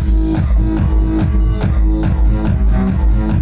Thank you.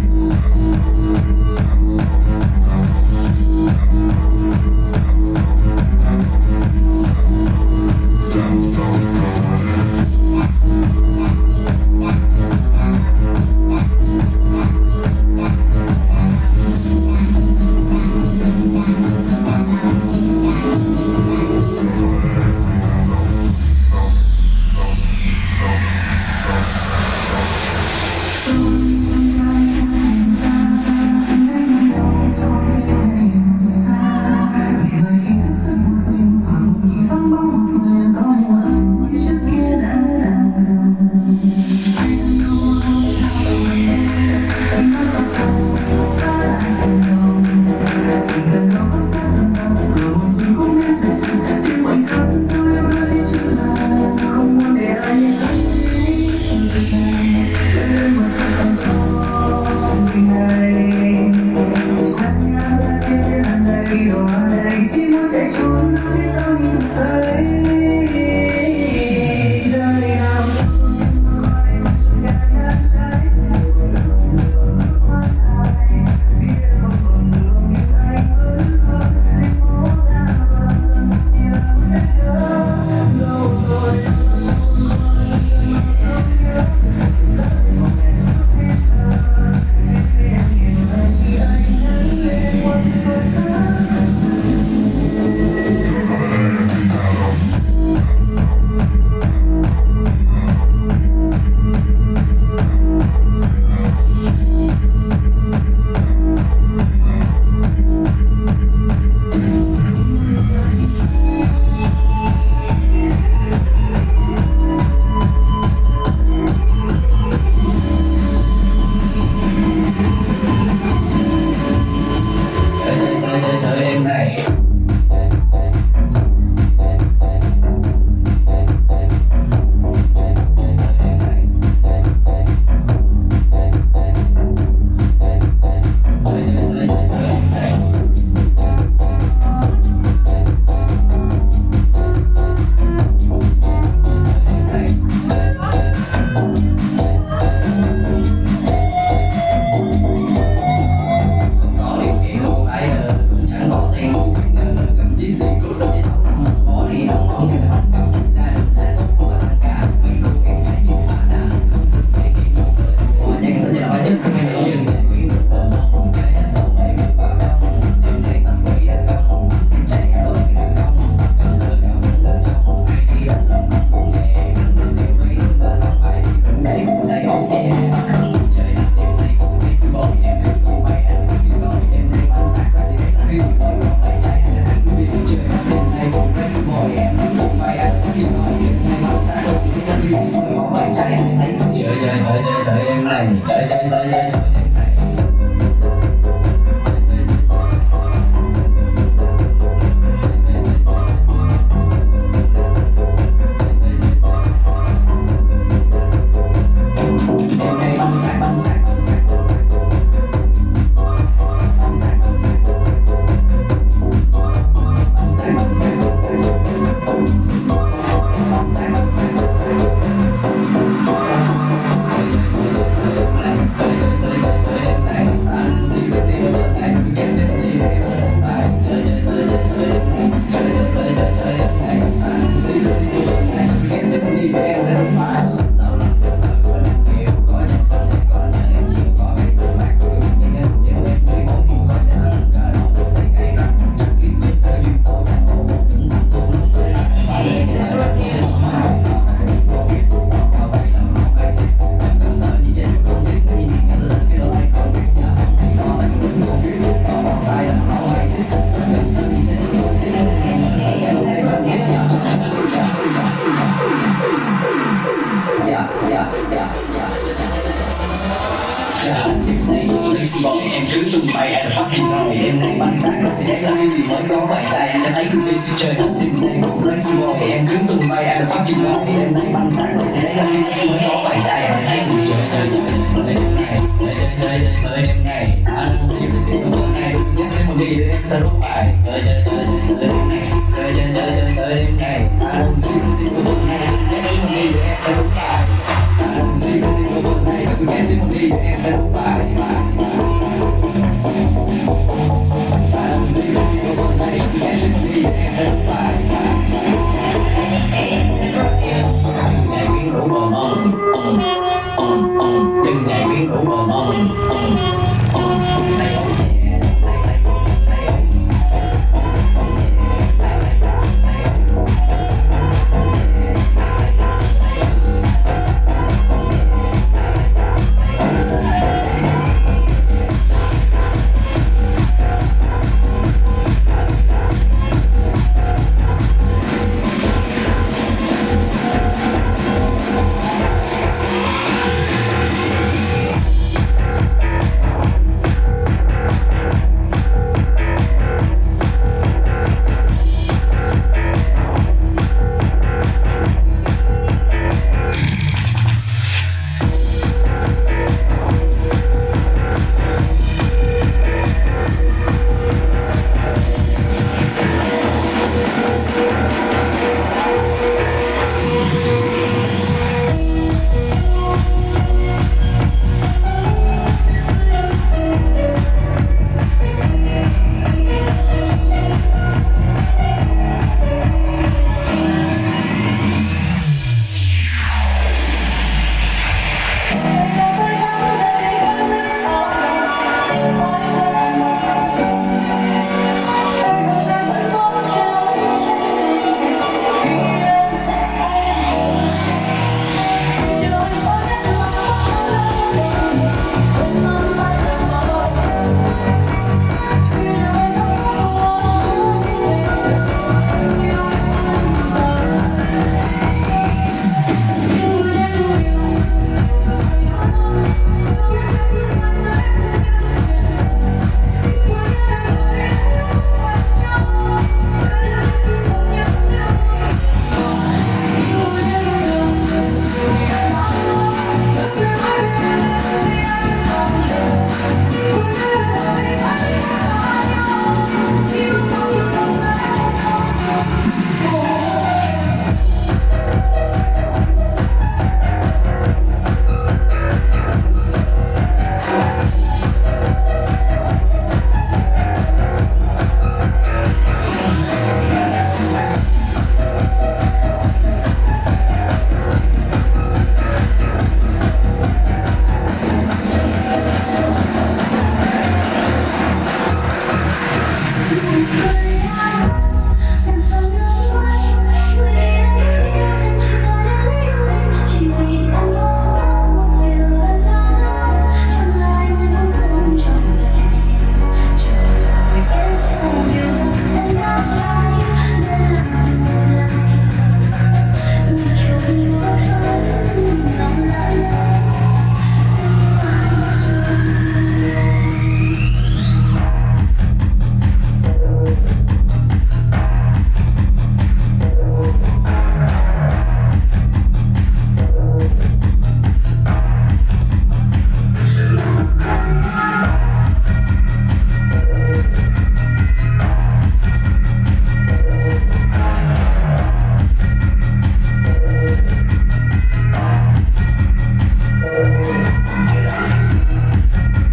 on, on, on.